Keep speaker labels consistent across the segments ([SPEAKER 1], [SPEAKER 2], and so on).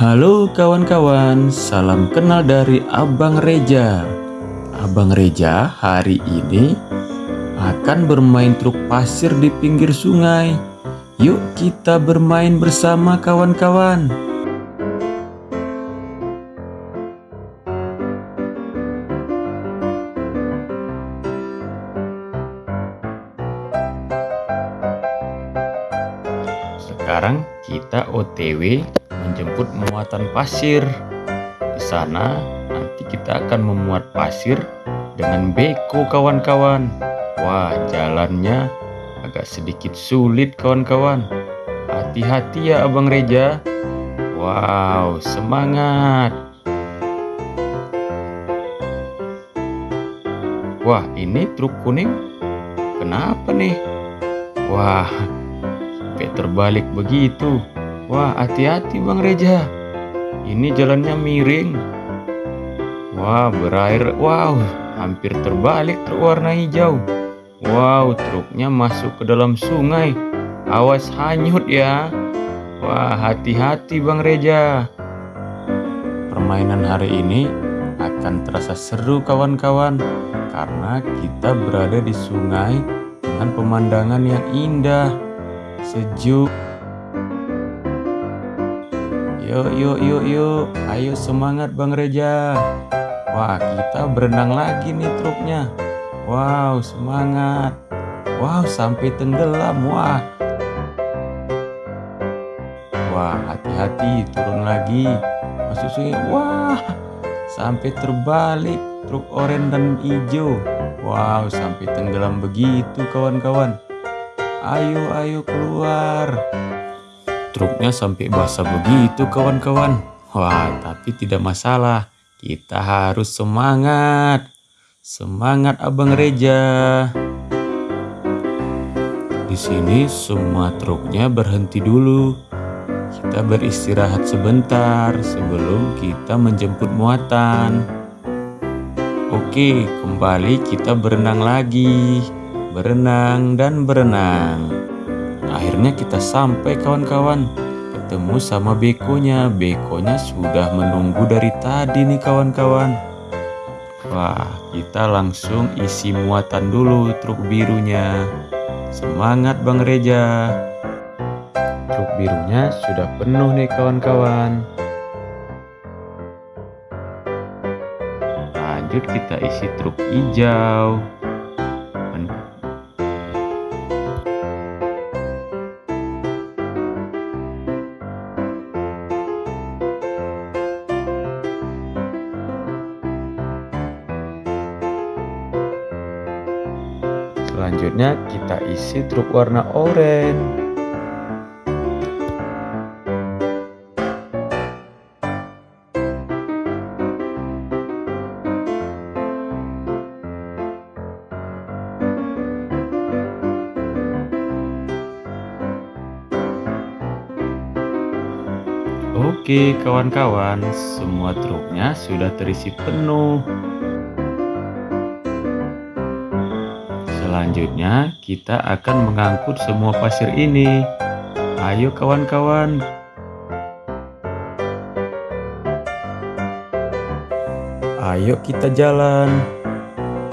[SPEAKER 1] Halo kawan-kawan, salam kenal dari Abang Reja. Abang Reja hari ini akan bermain truk pasir di pinggir sungai. Yuk kita bermain bersama kawan-kawan. Sekarang kita OTW menjemput muatan pasir. Di sana nanti kita akan memuat pasir dengan beko kawan-kawan. Wah, jalannya agak sedikit sulit kawan-kawan. Hati-hati ya Abang Reja. Wow, semangat. Wah, ini truk kuning. Kenapa nih? Wah, sampai terbalik begitu. Wah, hati-hati Bang Reja. Ini jalannya miring. Wah, berair. Wow, hampir terbalik truk warna hijau. Wow, truknya masuk ke dalam sungai. Awas hanyut ya. Wah, hati-hati Bang Reja. Permainan hari ini akan terasa seru kawan-kawan karena kita berada di sungai dengan pemandangan yang indah, sejuk. Yuk, yuk, yuk, yuk. Ayo semangat Bang Reja. Wah, kita berenang lagi nih truknya. Wow, semangat. Wow, sampai tenggelam. Wah. Wah, hati-hati turun lagi. Masuk sungai. Wah, sampai terbalik truk oranye dan hijau. Wow, sampai tenggelam begitu kawan-kawan. Ayo, ayo keluar. Truknya sampai basah begitu kawan-kawan. Wah, tapi tidak masalah. Kita harus semangat. Semangat Abang Reja. Di sini semua truknya berhenti dulu. Kita beristirahat sebentar sebelum kita menjemput muatan. Oke, kembali kita berenang lagi. Berenang dan berenang. Akhirnya kita sampai kawan-kawan. Ketemu sama bekonya. Bekonya sudah menunggu dari tadi nih kawan-kawan. Wah, kita langsung isi muatan dulu truk birunya. Semangat Bang Reja. Truk birunya sudah penuh nih kawan-kawan. Lanjut kita isi truk hijau. Selanjutnya kita isi truk warna oranye. Oke kawan-kawan, semua truknya sudah terisi penuh. Selanjutnya, kita akan mengangkut semua pasir ini. Ayo kawan-kawan. Ayo kita jalan.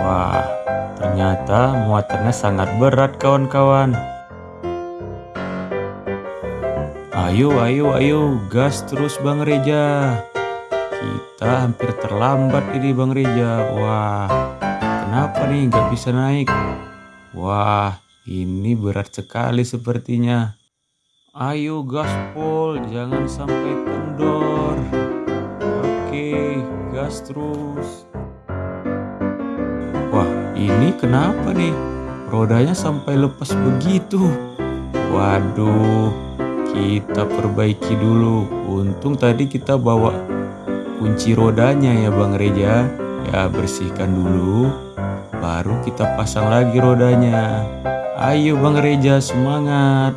[SPEAKER 1] Wah, ternyata muatannya sangat berat kawan-kawan. Ayo, ayo, ayo, gas terus Bang Reja. Kita hampir terlambat ini Bang Reja. Wah, kenapa nih nggak bisa naik? Wah, ini berat sekali sepertinya. Ayo gaspol, jangan sampai kendor. Oke, gas terus. Wah, ini kenapa nih? Rodanya sampai lepas begitu. Waduh, kita perbaiki dulu. Untung tadi kita bawa kunci rodanya ya Bang Reja. Ya, bersihkan dulu baru kita pasang lagi rodanya. Ayo Bang Reja semangat.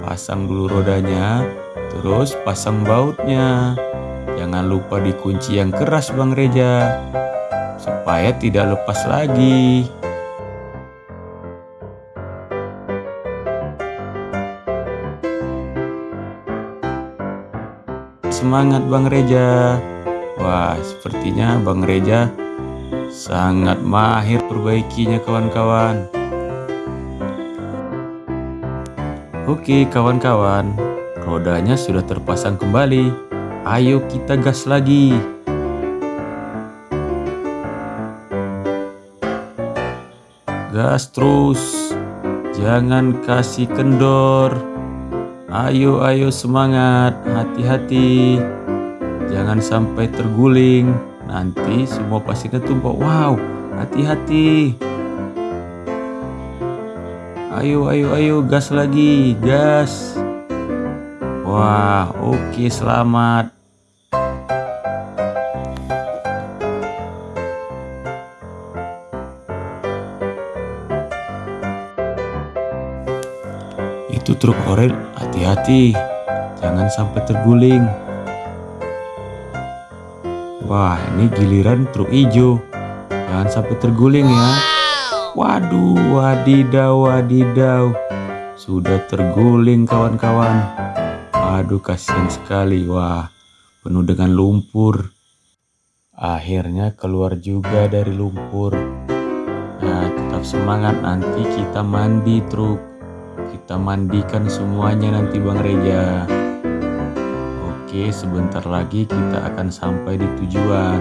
[SPEAKER 1] Pasang dulu rodanya, terus pasang bautnya. Jangan lupa dikunci yang keras Bang Reja, supaya tidak lepas lagi. semangat Bang Reja. Wah, sepertinya Bang Reja sangat mahir perbaikinya kawan-kawan. Oke kawan-kawan, rodanya sudah terpasang kembali. Ayo kita gas lagi. Gas terus, jangan kasih kendor. Ayo, ayo semangat, hati-hati. Jangan sampai terguling, nanti semua pasti ketumpuk. Wow, hati-hati. Ayo, ayo, ayo, gas lagi, gas. Wah, oke, selamat. Itu truk orel, hati-hati, jangan sampai terguling. Wah, ini giliran truk hijau, jangan sampai terguling ya. Waduh, wadidaw, wadidaw, sudah terguling kawan-kawan. Aduh, kasihan sekali. Wah, penuh dengan lumpur. Akhirnya keluar juga dari lumpur. Nah, tetap semangat nanti kita mandi truk. Kita mandikan semuanya nanti Bang Reja. Oke, sebentar lagi kita akan sampai di tujuan.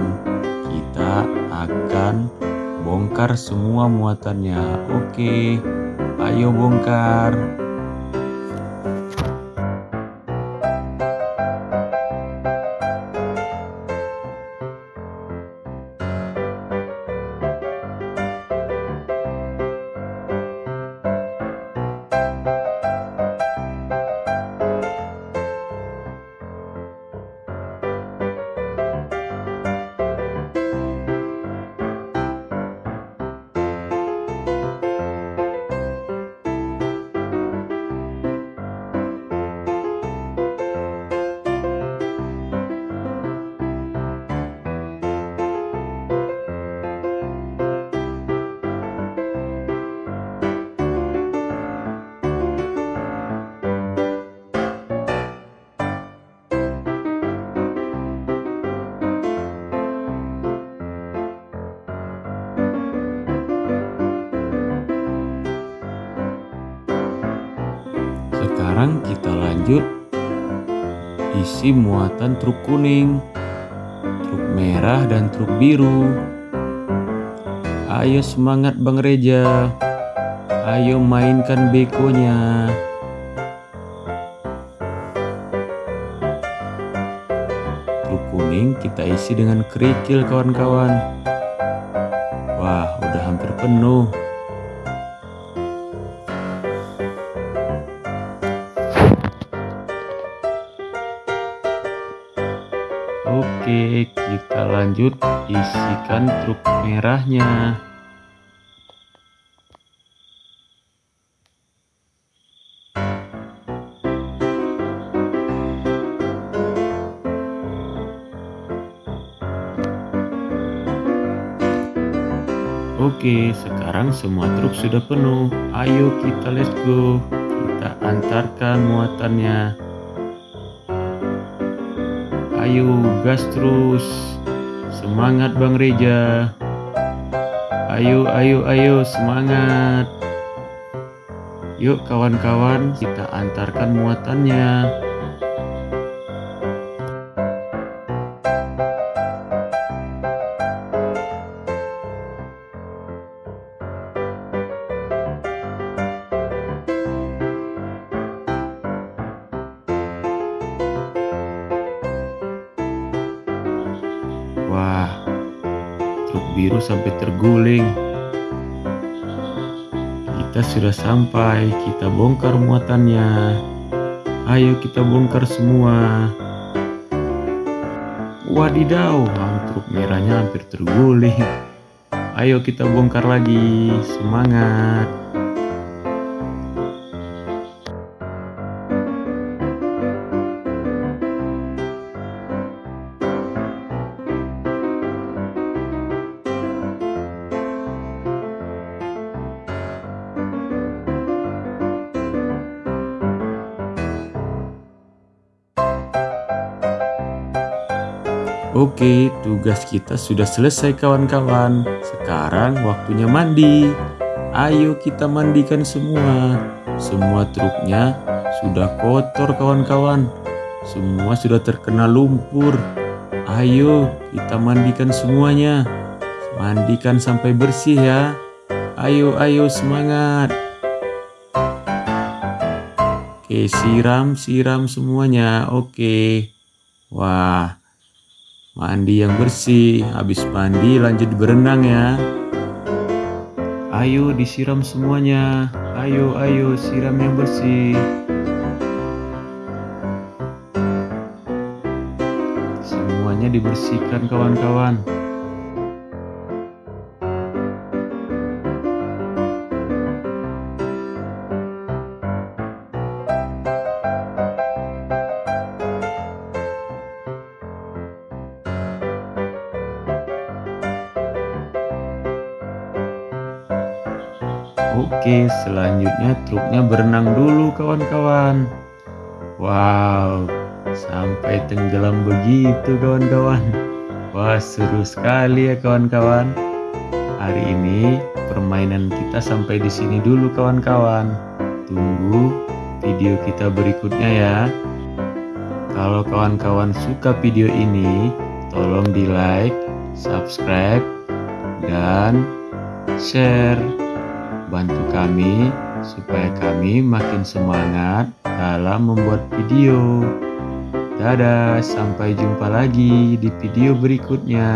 [SPEAKER 1] Kita akan bongkar semua muatannya. Oke, ayo bongkar. Lanjut isi muatan truk kuning, truk merah dan truk biru. Ayo semangat Bang Reja. Ayo mainkan bekonya. Truk kuning kita isi dengan kerikil kawan-kawan. Wah, udah hampir penuh. Lanjut isikan truk merahnya. Oke, sekarang semua truk sudah penuh. Ayo kita let's go. Kita antarkan muatannya. Ayo gas terus. Semangat Bang Reja. Ayo, ayo, ayo semangat. Yuk kawan-kawan, kita antarkan muatannya. Biru sampai terguling. Kita sudah sampai, kita bongkar muatannya. Ayo kita bongkar semua. Wadidaw, truk merahnya hampir terguling. Ayo kita bongkar lagi, semangat. Oke, tugas kita sudah selesai kawan-kawan. Sekarang waktunya mandi. Ayo kita mandikan semua. Semua truknya sudah kotor kawan-kawan. Semua sudah terkena lumpur. Ayo kita mandikan semuanya. Mandikan sampai bersih ya. Ayo, ayo semangat. Oke, siram, siram semuanya. Oke. Wah, Mandi yang bersih, habis mandi lanjut berenang ya. Ayo disiram semuanya. Ayo, ayo siram yang bersih. Semuanya dibersihkan kawan-kawan. Oke, selanjutnya truknya berenang dulu kawan-kawan. Wow, sampai tenggelam begitu kawan-kawan. Wah, seru sekali ya kawan-kawan. Hari ini permainan kita sampai di sini dulu kawan-kawan. Tunggu video kita berikutnya ya. Kalau kawan-kawan suka video ini, tolong di like, subscribe, dan share. Bantu kami supaya kami makin semangat dalam membuat video. Dadah, sampai jumpa lagi di video berikutnya.